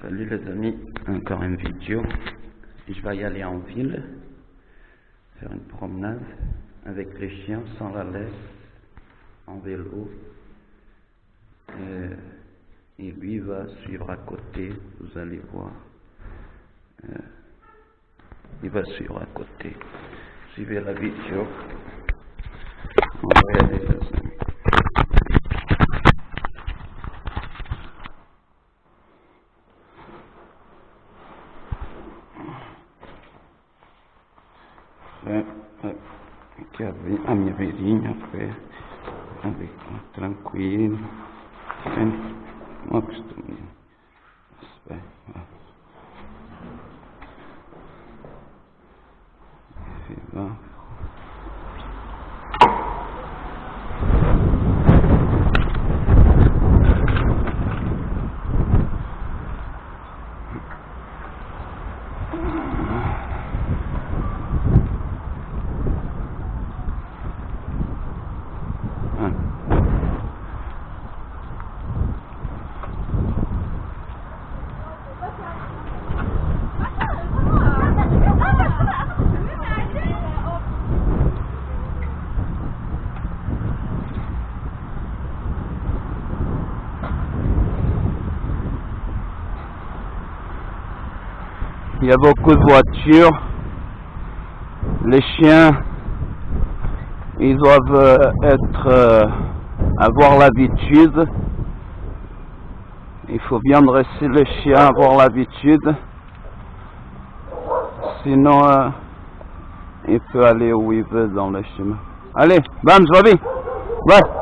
Salut les amis, encore une vidéo. Je vais y aller en ville, faire une promenade avec les chiens sans la laisse, en vélo. Et, et lui va suivre à côté, vous allez voir. Euh, il va suivre à côté. Suivez la vidéo. que a, minha beirinha, foi tranquila, sempre uma espera Bem, Il y a beaucoup de voitures. Les chiens, ils doivent euh, être, euh, avoir l'habitude. Il faut bien dresser le chien, avoir l'habitude. Sinon, euh, il peut aller où il veut dans le chemin. Allez, bam, vas-y. Ouais.